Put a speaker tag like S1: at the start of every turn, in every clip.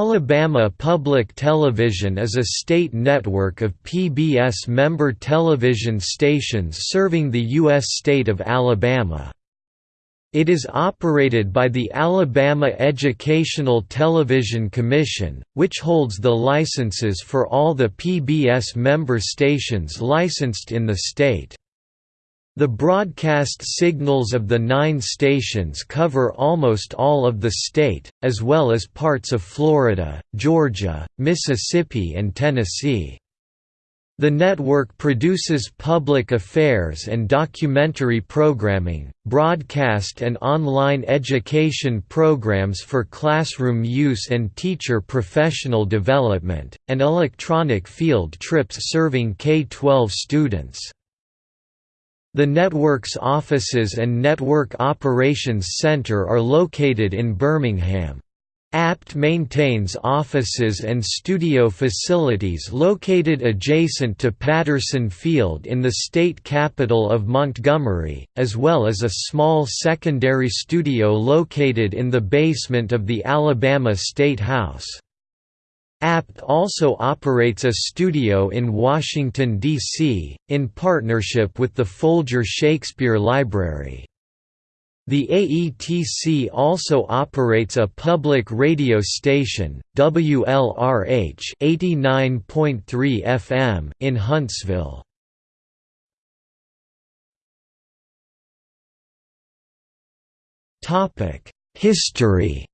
S1: Alabama Public Television is a state network of PBS member television stations serving the U.S. state of Alabama. It is operated by the Alabama Educational Television Commission, which holds the licenses for all the PBS member stations licensed in the state. The broadcast signals of the nine stations cover almost all of the state, as well as parts of Florida, Georgia, Mississippi and Tennessee. The network produces public affairs and documentary programming, broadcast and online education programs for classroom use and teacher professional development, and electronic field trips serving K-12 students. The network's offices and Network Operations Center are located in Birmingham. APT maintains offices and studio facilities located adjacent to Patterson Field in the state capital of Montgomery, as well as a small secondary studio located in the basement of the Alabama State House. APT also operates a studio in Washington, D.C., in partnership with the Folger Shakespeare Library. The AETC also operates a public radio station, WLRH 89.3 FM in Huntsville. History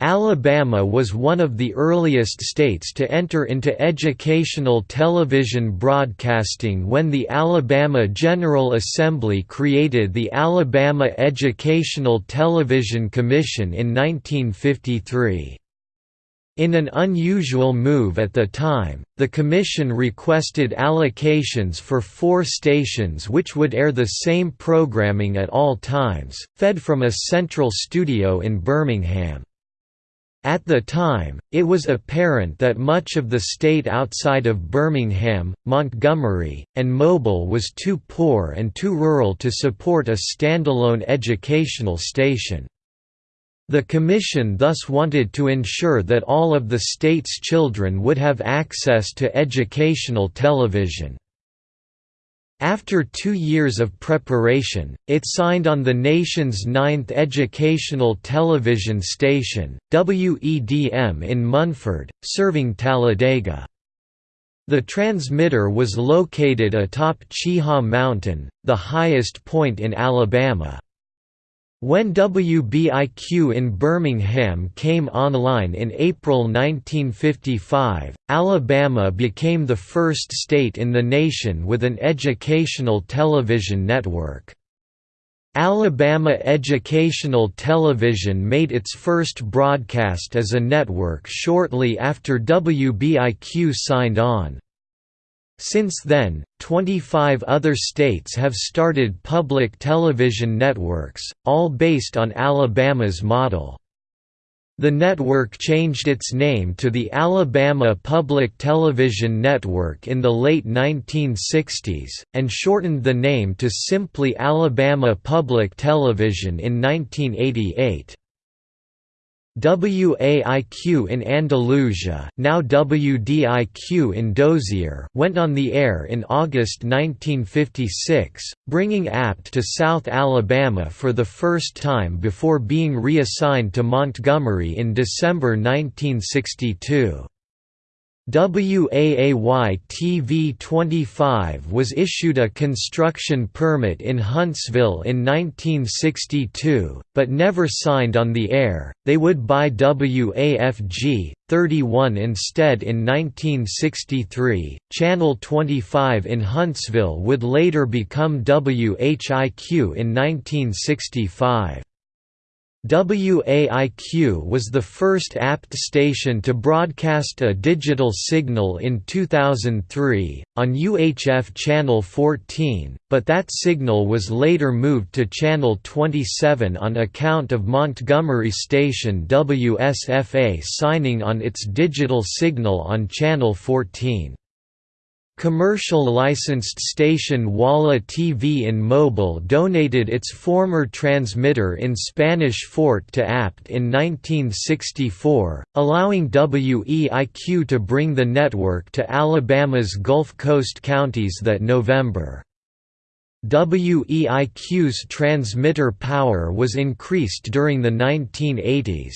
S1: Alabama was one of the earliest states to enter into educational television broadcasting when the Alabama General Assembly created the Alabama Educational Television Commission in 1953. In an unusual move at the time, the Commission requested allocations for four stations which would air the same programming at all times, fed from a central studio in Birmingham. At the time, it was apparent that much of the state outside of Birmingham, Montgomery, and Mobile was too poor and too rural to support a standalone educational station. The Commission thus wanted to ensure that all of the state's children would have access to educational television. After two years of preparation, it signed on the nation's ninth educational television station, WEDM in Munford, serving Talladega. The transmitter was located atop Cheaha Mountain, the highest point in Alabama. When WBIQ in Birmingham came online in April 1955, Alabama became the first state in the nation with an educational television network. Alabama Educational Television made its first broadcast as a network shortly after WBIQ signed on. Since then, 25 other states have started public television networks, all based on Alabama's model. The network changed its name to the Alabama Public Television Network in the late 1960s, and shortened the name to simply Alabama Public Television in 1988. WAIQ in Andalusia now WDIQ in Dozier went on the air in August 1956, bringing APT to South Alabama for the first time before being reassigned to Montgomery in December 1962. WAAY TV 25 was issued a construction permit in Huntsville in 1962, but never signed on the air. They would buy WAFG 31 instead in 1963. Channel 25 in Huntsville would later become WHIQ in 1965. WAIQ was the first APT station to broadcast a digital signal in 2003, on UHF Channel 14, but that signal was later moved to Channel 27 on account of Montgomery station WSFA signing on its digital signal on Channel 14. Commercial licensed station WALA TV in Mobile donated its former transmitter in Spanish Fort to APT in 1964, allowing WEIQ to bring the network to Alabama's Gulf Coast counties that November. WEIQ's transmitter power was increased during the 1980s.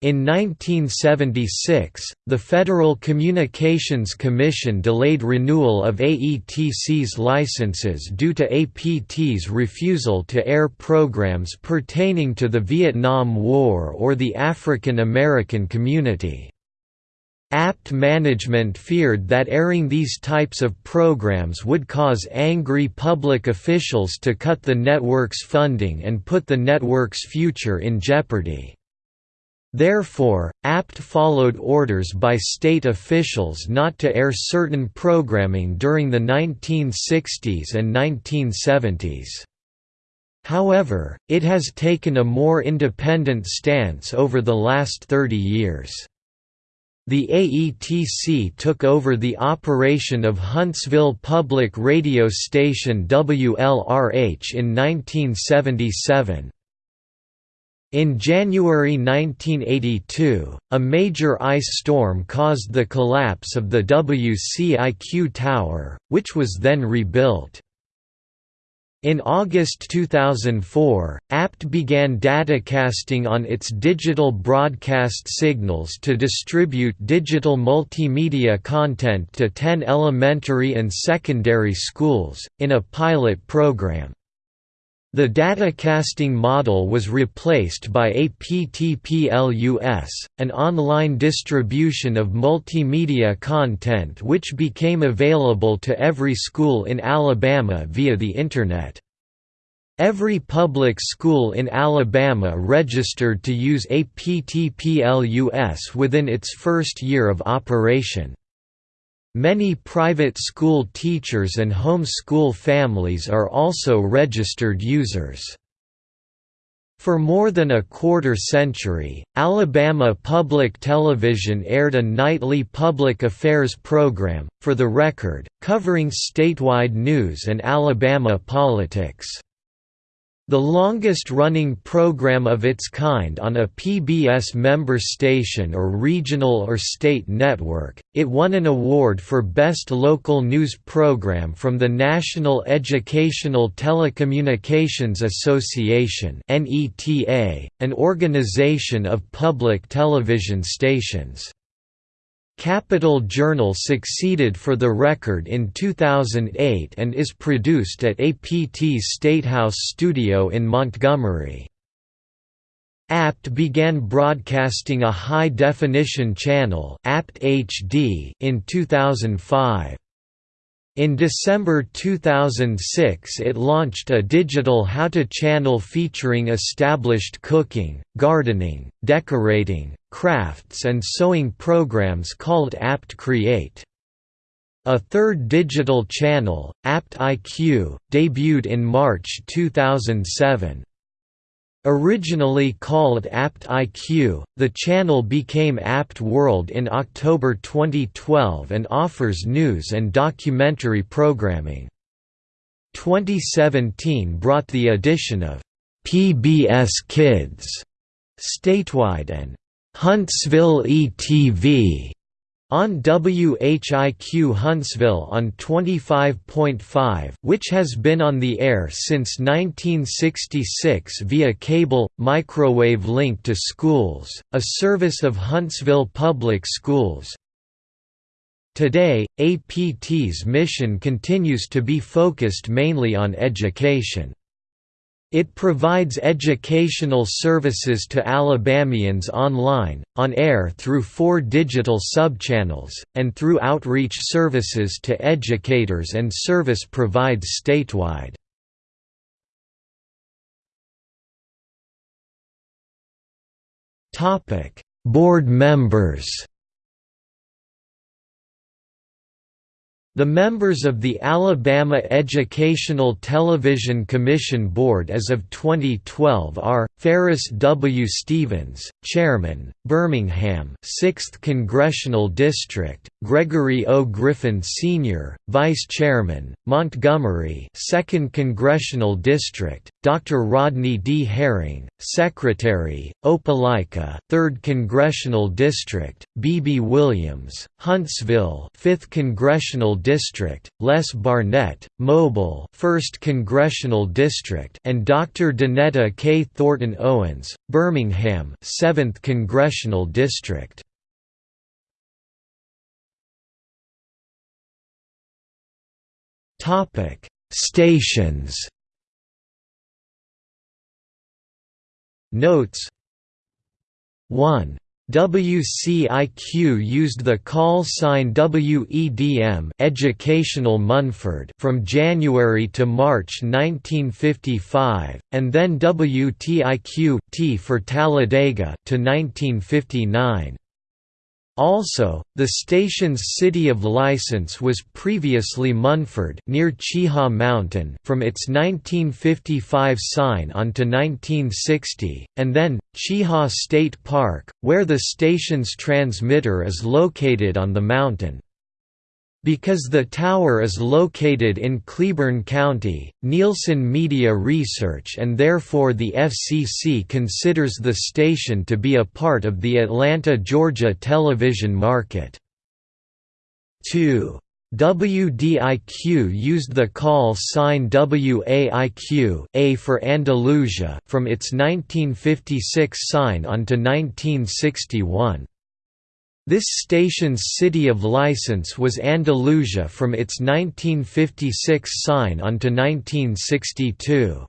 S1: In 1976, the Federal Communications Commission delayed renewal of AETC's licenses due to APT's refusal to air programs pertaining to the Vietnam War or the African American community. APT management feared that airing these types of programs would cause angry public officials to cut the network's funding and put the network's future in jeopardy. Therefore, APT followed orders by state officials not to air certain programming during the 1960s and 1970s. However, it has taken a more independent stance over the last 30 years. The AETC took over the operation of Huntsville public radio station WLRH in 1977. In January 1982, a major ice storm caused the collapse of the WCIQ tower, which was then rebuilt. In August 2004, APT began datacasting on its digital broadcast signals to distribute digital multimedia content to 10 elementary and secondary schools, in a pilot program. The datacasting model was replaced by APTPLUS, an online distribution of multimedia content which became available to every school in Alabama via the Internet. Every public school in Alabama registered to use APTPLUS within its first year of operation. Many private school teachers and home school families are also registered users. For more than a quarter century, Alabama Public Television aired a nightly public affairs program, For the Record, covering statewide news and Alabama politics. The longest-running program of its kind on a PBS member station or regional or state network, it won an award for Best Local News Program from the National Educational Telecommunications Association an organization of public television stations. Capital Journal succeeded for the record in 2008 and is produced at APT's Statehouse studio in Montgomery. APT began broadcasting a high-definition channel APT HD in 2005. In December 2006 it launched a digital how-to channel featuring established cooking, gardening, decorating, crafts and sewing programs called Apt Create. A third digital channel, Apt IQ, debuted in March 2007. Originally called Apt IQ, the channel became Apt World in October 2012 and offers news and documentary programming. 2017 brought the addition of PBS Kids statewide and Huntsville ETV on WHIQ Huntsville on 25.5 which has been on the air since 1966 via cable, microwave link to schools, a service of Huntsville Public Schools. Today, APT's mission continues to be focused mainly on education. It provides educational services to Alabamians online, on air through four digital subchannels, and through outreach services to educators and service provides statewide. Board members The members of the Alabama Educational Television Commission Board as of 2012 are, Ferris W. Stevens, Chairman, Birmingham 6th Congressional District, Gregory O. Griffin Sr., Vice Chairman, Montgomery 2nd Congressional District, Dr. Rodney D. Herring, Secretary, Opelika 3rd Congressional District, B. B. Williams, Huntsville 5th Congressional District, Les Barnett, Mobile 1st Congressional District and Dr. Danetta K. Thornton Owens, Birmingham 7th Congressional District. Stations Notes 1 WCIQ used the call sign WEDM Educational Munford from January to March 1955, and then WTIQ T for Talladega to 1959. Also, the station's city of license was previously Munford near Cheaha Mountain from its 1955 sign on to 1960, and then, Cheaha State Park, where the station's transmitter is located on the mountain. Because the tower is located in Cleburne County, Nielsen Media Research and therefore the FCC considers the station to be a part of the Atlanta, Georgia television market. 2. WDIQ used the call sign WAIQ A for Andalusia from its 1956 sign on to 1961. This station's city of license was Andalusia from its 1956 sign unto 1962.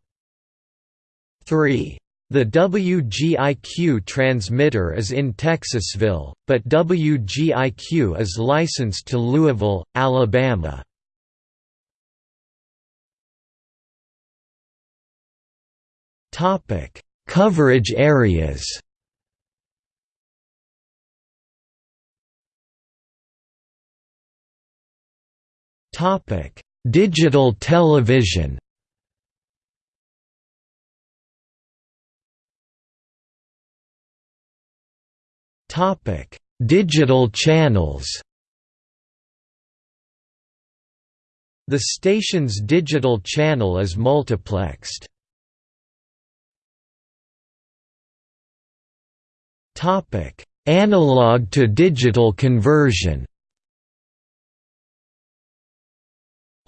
S1: 3. The WGIQ transmitter is in Texasville, but WGIQ is licensed to Louisville, Alabama. Coverage areas Digital television. Topic: Digital channels. The station's digital channel is multiplexed. Topic: Analog to digital conversion.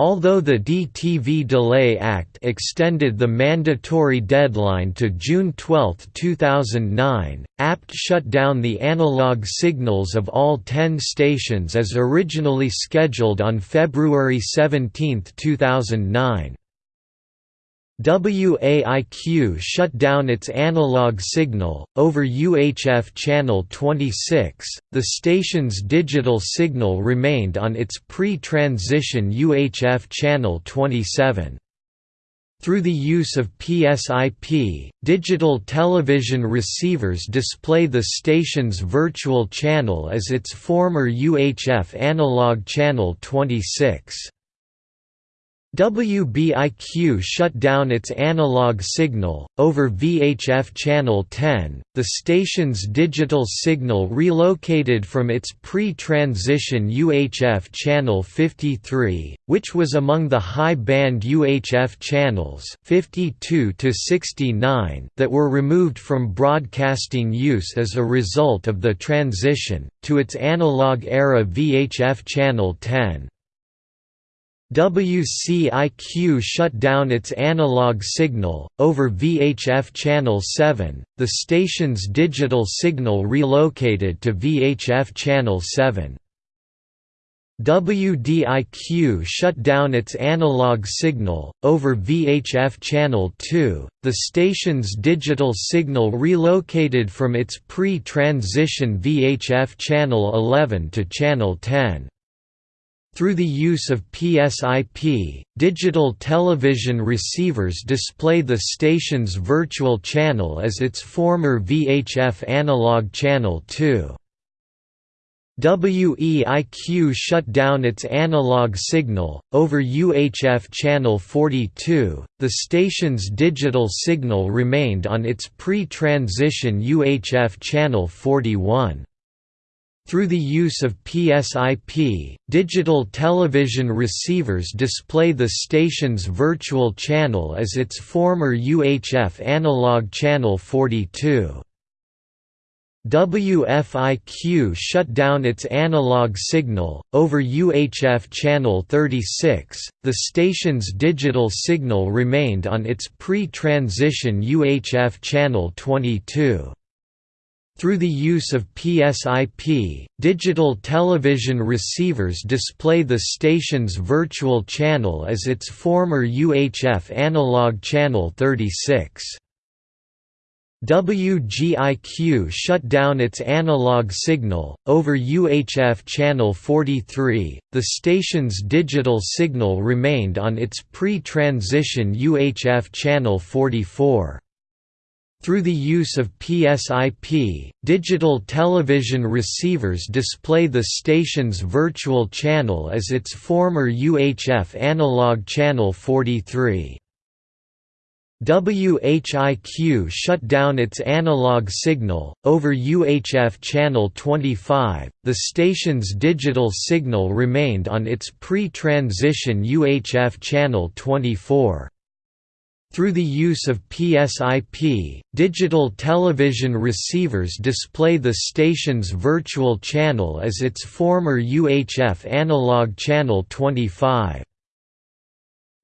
S1: Although the DTV Delay Act extended the mandatory deadline to June 12, 2009, APT shut down the analog signals of all 10 stations as originally scheduled on February 17, 2009. WAIQ shut down its analog signal, over UHF channel 26, the station's digital signal remained on its pre-transition UHF channel 27. Through the use of PSIP, digital television receivers display the station's virtual channel as its former UHF analog channel 26. WBIQ shut down its analog signal, over VHF channel 10, the station's digital signal relocated from its pre-transition UHF channel 53, which was among the high-band UHF channels 52 to 69 that were removed from broadcasting use as a result of the transition, to its analog-era VHF channel 10. WCIQ shut down its analog signal, over VHF channel 7, the station's digital signal relocated to VHF channel 7. WDIQ shut down its analog signal, over VHF channel 2, the station's digital signal relocated from its pre-transition VHF channel 11 to channel 10. Through the use of PSIP, digital television receivers display the station's virtual channel as its former VHF analog channel 2. WEIQ shut down its analog signal, over UHF channel 42, the station's digital signal remained on its pre-transition UHF channel 41. Through the use of PSIP, digital television receivers display the station's virtual channel as its former UHF analog channel 42. WFIQ shut down its analog signal, over UHF channel 36, the station's digital signal remained on its pre-transition UHF channel 22. Through the use of PSIP, digital television receivers display the station's virtual channel as its former UHF analog channel 36. WGIQ shut down its analog signal, over UHF channel 43, the station's digital signal remained on its pre-transition UHF channel 44. Through the use of PSIP, digital television receivers display the station's virtual channel as its former UHF analog channel 43. WHIQ shut down its analog signal, over UHF channel 25, the station's digital signal remained on its pre-transition UHF channel 24. Through the use of PSIP, digital television receivers display the station's virtual channel as its former UHF analog channel 25.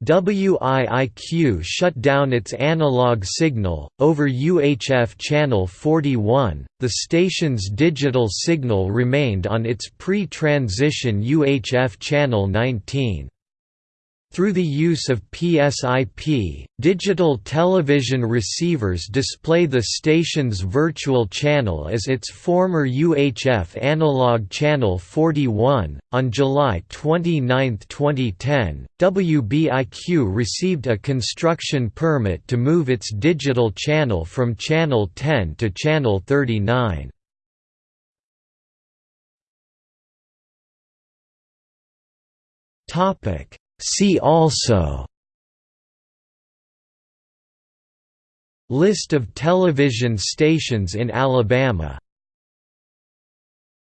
S1: WIIQ shut down its analog signal, over UHF channel 41, the station's digital signal remained on its pre-transition UHF channel 19. Through the use of PSIP, digital television receivers display the station's virtual channel as its former UHF analog channel 41. On July 29, 2010, WBIQ received a construction permit to move its digital channel from channel 10 to channel 39. Topic See also List of television stations in Alabama